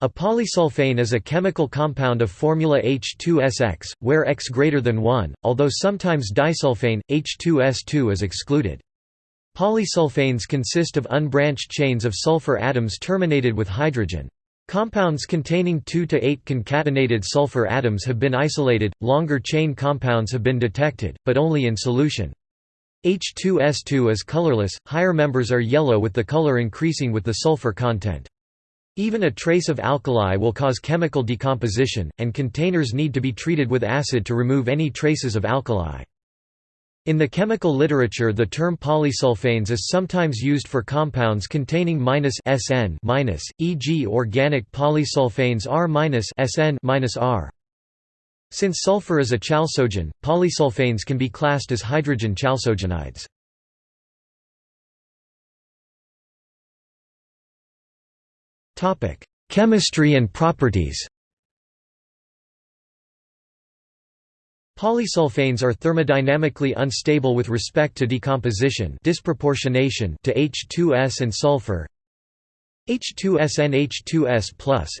A polysulfane is a chemical compound of formula H2SX, where X greater than 1, although sometimes disulfane, H2S2 is excluded. Polysulfanes consist of unbranched chains of sulfur atoms terminated with hydrogen. Compounds containing 2 to 8 concatenated sulfur atoms have been isolated, longer chain compounds have been detected, but only in solution. H2S2 is colorless, higher members are yellow with the color increasing with the sulfur content. Even a trace of alkali will cause chemical decomposition, and containers need to be treated with acid to remove any traces of alkali. In the chemical literature the term polysulfanes is sometimes used for compounds containing -SN e.g. organic polysulfanes R-SN-R. Since sulfur is a chalcogen, polysulfanes can be classed as hydrogen chalcogenides. Chemistry and properties Polysulfanes are thermodynamically unstable with respect to decomposition disproportionation to H2S and sulfur. H2SN H2S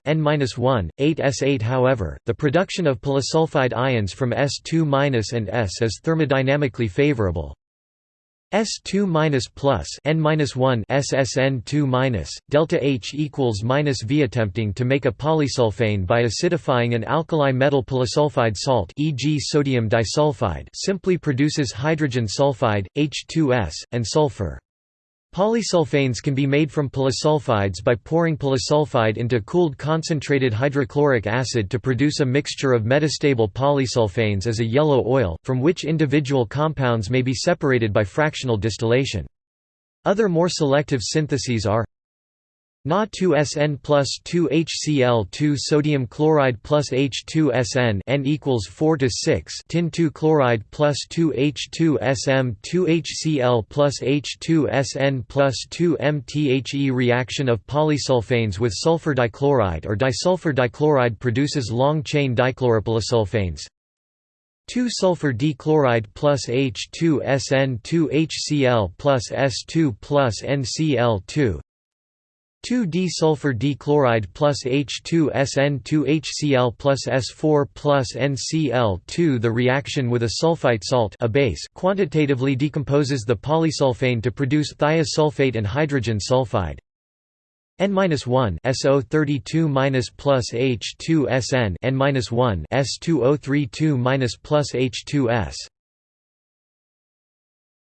N-1, 8S8 However, the production of polysulfide ions from S2- and S is thermodynamically favorable. S2 plus N-1 SSN2 minus delta H equals minus V. Attempting to make a polysulfane by acidifying an alkali metal polysulfide salt, e.g., sodium disulfide, simply produces hydrogen sulfide, H2S, and sulfur. Polysulfanes can be made from polysulfides by pouring polysulfide into cooled concentrated hydrochloric acid to produce a mixture of metastable polysulfanes as a yellow oil, from which individual compounds may be separated by fractional distillation. Other more selective syntheses are Na2SN plus 2HCl2 sodium chloride plus H2SN N equals 4 to 6 tin 2 chloride plus 2H2SM 2HCl plus H2SN plus 2 MTHE reaction of polysulfanes with sulfur dichloride or disulfur dichloride produces long chain dichloropolysulfanes 2-sulfur dichloride plus H2SN 2HCl plus S2 plus NCl2 2-disulfur dichloride plus H2SN2HCl plus S4 plus NCl2 The reaction with a sulfite salt a base quantitatively decomposes the polysulfane to produce thiosulfate and hydrogen sulfide. N-1 SO32- plus H2SN N-1 S2032- plus H2S